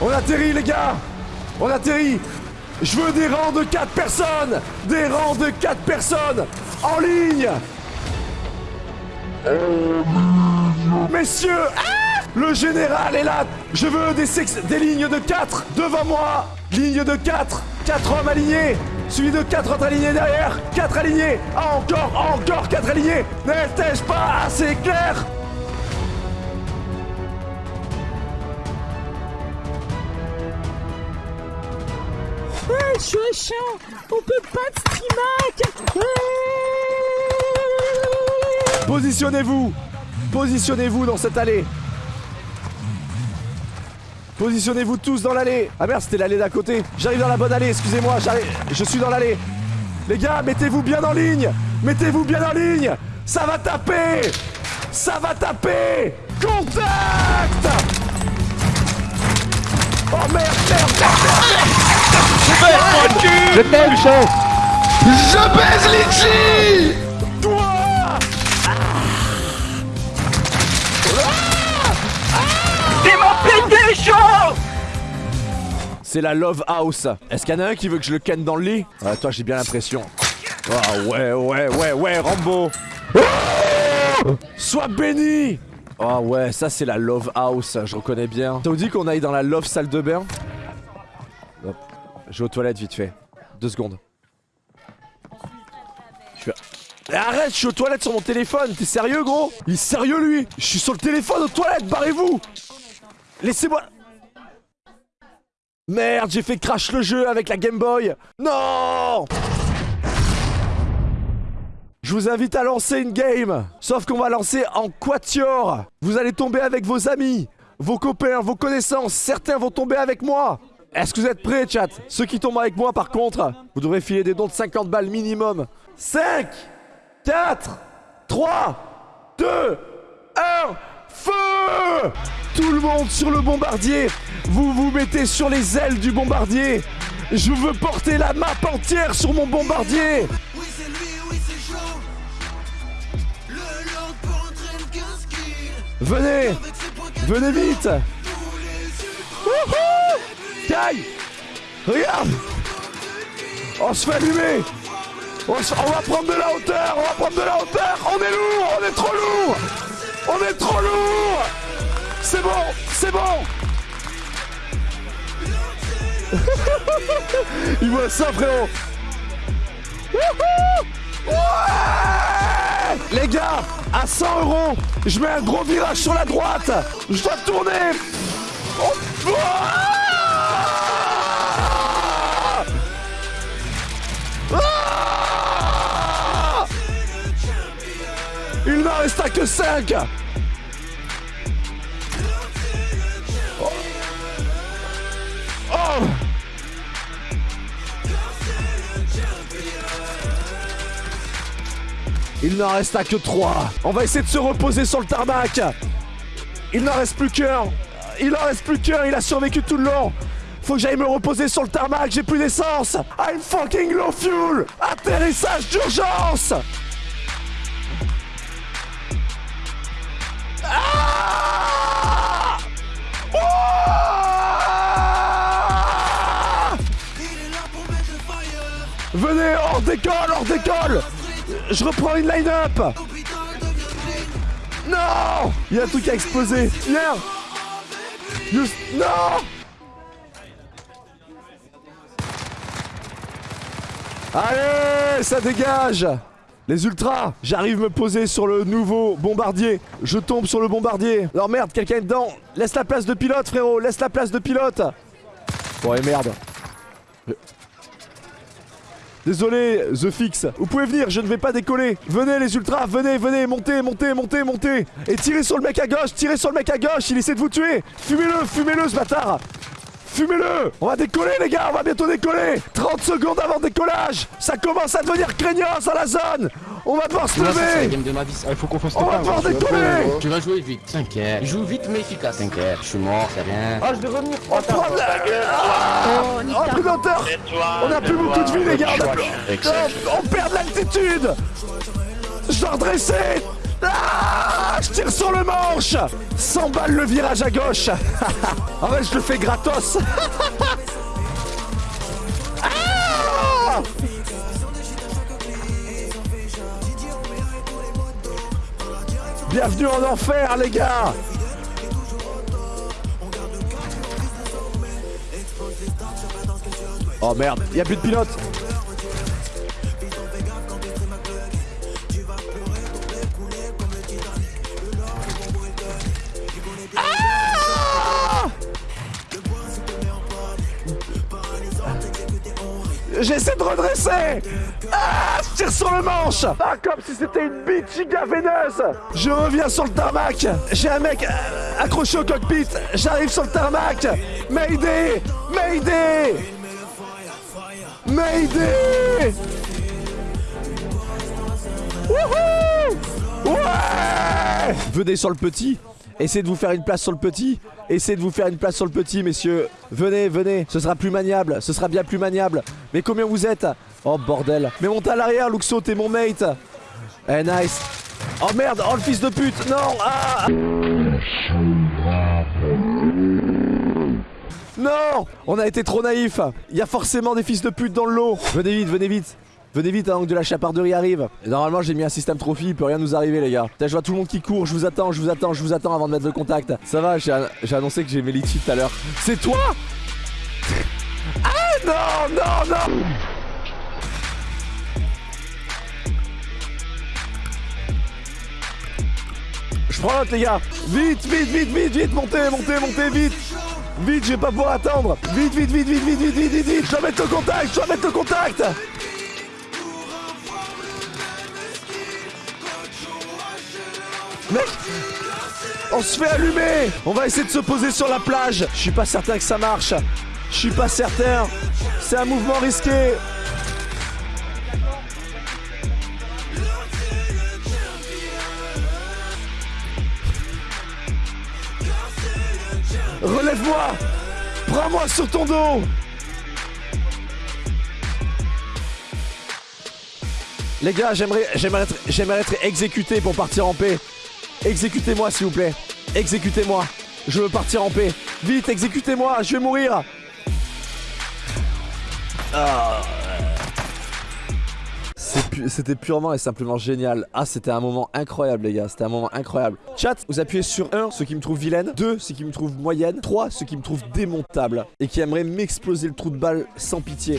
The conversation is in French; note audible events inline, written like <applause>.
On atterrit les gars. On atterrit. Je veux des rangs de 4 personnes. Des rangs de 4 personnes En ligne. Messieurs Le général est là. Je veux des, des lignes de 4 devant moi. Ligne de 4 4 hommes alignés Suivi de 4 autres alignés derrière 4 alignés Encore, encore 4 alignés. N'était-je pas assez clair? Je suis On peut pas de streamac Positionnez-vous. Positionnez-vous dans cette allée. Positionnez-vous tous dans l'allée. Ah merde, c'était l'allée d'à côté. J'arrive dans la bonne allée, excusez-moi, j'arrive... Je suis dans l'allée. Les gars, mettez-vous bien en ligne. Mettez-vous bien en ligne. Ça va taper. Ça va taper. Contact. Oh merde, merde, merde Je t'aime, chef Je baise Litchi Toi Il m'a pété chaud C'est la Love House. Est-ce qu'il y en a un qui veut que je le ken dans le lit? Ah, toi, j'ai bien l'impression. Ah ouais, ouais, ouais, ouais, Rambo. Sois béni Ah ouais, ça c'est la Love House, je reconnais bien. Ça vous dit qu'on aille dans la Love salle de bain? Je vais aux toilettes vite fait. Deux secondes. Eh, Arrête, je suis aux toilettes sur mon téléphone, t'es sérieux gros? Il est sérieux lui? Je suis sur le téléphone aux toilettes, barrez-vous! Laissez-moi... Merde, j'ai fait crash le jeu avec la Game Boy. Non! Je vous invite à lancer une game. Sauf qu'on va lancer en quatuor. Vous allez tomber avec vos amis, vos copains, vos connaissances. Certains vont tomber avec moi Est-ce que vous êtes prêts, chat? Ceux qui tombent avec moi, par contre, vous devrez filer des dons de 50 balles minimum. 5 4 3 2 1 Feu! Tout le monde sur le bombardier. Vous vous mettez sur les ailes du bombardier. Je veux porter la map entière sur mon bombardier. Oui c'est lui, oui c'est chaud. Le lord pour entraîner qu'un skill Venez Venez vite. Wouhou Regarde. On se fait allumer. On, va prendre de la hauteur On va prendre de la hauteur. On est lourd On est trop lourd. On est trop lourd. C'est bon C'est bon. <laughs> Il voit ça frérot. Les gars, à 100 euros, je mets un gros virage sur la droite. Je dois tourner. Oh, que 5 Oh. Il n'en resta que 3 On va essayer de se reposer sur le tarmac. Il n'en reste plus qu'un. Il n'en reste plus qu'un, il a survécu tout le long. Faut que j'aille me reposer sur le tarmac, j'ai plus d'essence. I'm fucking low fuel. Atterrissage d'urgence Venez, hors d'école, hors d'école Je reprends une line-up Non Il y a un truc qui a explosé Non Allez, ça dégage Les ultras, j'arrive me poser sur le nouveau bombardier. Je tombe sur le bombardier. Alors merde, quelqu'un est dedans. Laisse la place de pilote, frérot. Laisse la place de pilote. Bon, et merde. Désolé, The Fix. Vous pouvez venir, je ne vais pas décoller. Venez les ultras, venez, venez, montez, montez, montez, montez. Et tirez sur le mec à gauche, tirez sur le mec à gauche, il essaie de vous tuer. Fumez-le, fumez-le ce bâtard. Fumez-le On va décoller les gars, on va bientôt décoller 30 secondes avant le décollage Ça commence à devenir craignos dans la zone On va devoir se lever game de ma vie. Il faut qu'on fasse On va devoir décoller Tu vas jouer vite. T'inquiète. Joue vite mais efficace. T'inquiète. Je suis mort, c'est rien. Ah, je vais revenir. On prend de la... Ah a plus d'auteur On a plus beaucoup de vie les gars on, perd de l'altitude Je dois redresser Ah Je tire sur le manche. 100 balles le virage à gauche. <laughs> En vrai, je le fais gratos. <laughs> Ah Bienvenue en enfer, les gars. Oh merde, y a plus de pilote J'essaie de redresser. Ah Je tire sur le manche. Ah comme si c'était une bite giga veineuse. Je reviens sur le tarmac. J'ai un mec euh, accroché au cockpit. J'arrive sur le tarmac. Mayday Mayday. Mayday. Wouhou. Ouais. Venez sur le petit. Essayez de vous faire une place sur le petit Essayez de vous faire une place sur le petit, messieurs. Venez, venez. Ce sera plus maniable. Ce sera bien plus maniable. Mais combien vous êtes Oh, bordel. Mais montez à l'arrière, Luxo, t'es mon mate. Eh, nice. Oh, merde. Oh, le fils de pute. Non. Ah. Non. On a été trop naïf Il y a forcément des fils de pute dans le lot. Venez vite, venez vite Venez vite avant que de la chaparderie arrive. Normalement j'ai mis un système trophy, il peut rien nous arriver les gars. Putain, je vois tout le monde qui court, je vous attends, je vous attends, je vous attends avant de mettre le contact. Ça va, j'ai j'ai annoncé que j'ai mes litchis tout à l'heure. C'est toi Ah non, non, non Je prends l'autre les gars Vite, vite, vite, vite, vite, montez, montez, montez, vite Vite, je vais pas pouvoir attendre Vite, vite, vite, vite, vite, vite, vite, vite, vite Je dois mettre le contact, je dois mettre le contact Mec On se fait allumer. On va essayer de se poser sur la plage. Je suis pas certain que ça marche. Je suis pas certain. C'est un mouvement risqué. Relève-moi. Prends-moi sur ton dos. Les gars, j'aimerais j'aimerais j'aimerais être exécuté pour partir en paix. Exécutez-moi s'il vous plaît. Exécutez-moi. Je veux partir en paix. Vite, exécutez-moi, je vais mourir. Ah. C'était purement et simplement génial. Ah, c'était un moment incroyable, les gars. C'était un moment incroyable. Chat, vous appuyez sur 1, ceux qui me trouvent vilaine. 2, ceux qui me trouvent moyenne. 3, ceux qui me trouvent démontable. Et qui aimeraient m'exploser le trou de balle sans pitié.